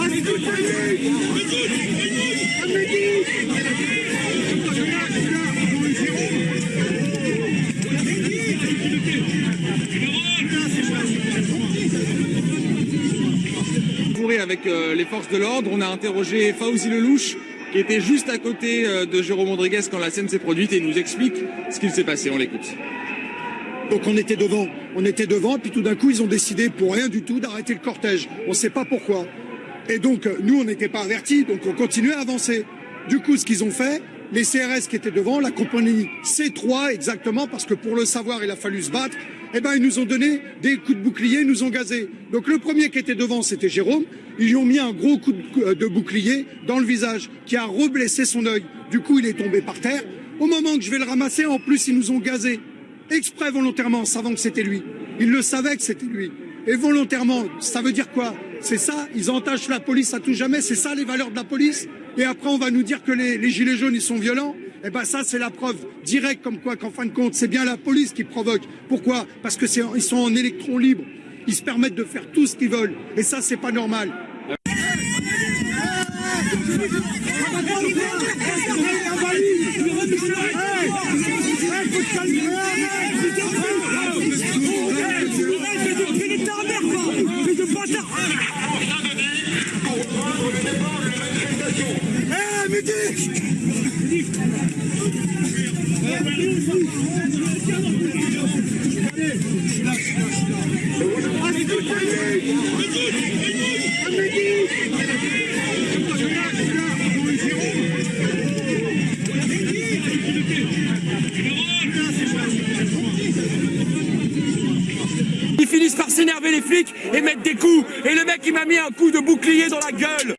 Allez, tout le avec euh, les forces de l'ordre. On a interrogé Fauzi Lelouch, qui était juste à côté euh, de Jérôme Rodriguez quand la scène s'est produite et il nous explique ce qu'il s'est passé. On l'écoute. Donc on était devant, on était devant, puis tout d'un coup ils ont décidé pour rien du tout d'arrêter le cortège. On ne sait pas pourquoi. Et donc euh, nous on n'était pas avertis, donc on continuait à avancer. Du coup ce qu'ils ont fait, les CRS qui étaient devant, la compagnie C3 exactement, parce que pour le savoir il a fallu se battre, eh ben ils nous ont donné des coups de bouclier, ils nous ont gazés. Donc le premier qui était devant c'était Jérôme, ils lui ont mis un gros coup de, de bouclier dans le visage qui a reblessé son œil. Du coup il est tombé par terre. Au moment que je vais le ramasser, en plus ils nous ont gazés exprès volontairement, savant que c'était lui. Ils le savaient que c'était lui. Et volontairement, ça veut dire quoi? C'est ça, ils entachent la police à tout jamais, c'est ça les valeurs de la police? Et après on va nous dire que les, les gilets jaunes, ils sont violents? Eh ben ça, c'est la preuve directe comme quoi qu'en fin de compte, c'est bien la police qui provoque. Pourquoi? Parce que ils sont en électrons libres. Ils se permettent de faire tout ce qu'ils veulent. Et ça, c'est pas normal. Ils finissent par s'énerver les flics et mettre des coups. Et le mec il m'a mis un coup de bouclier dans la gueule.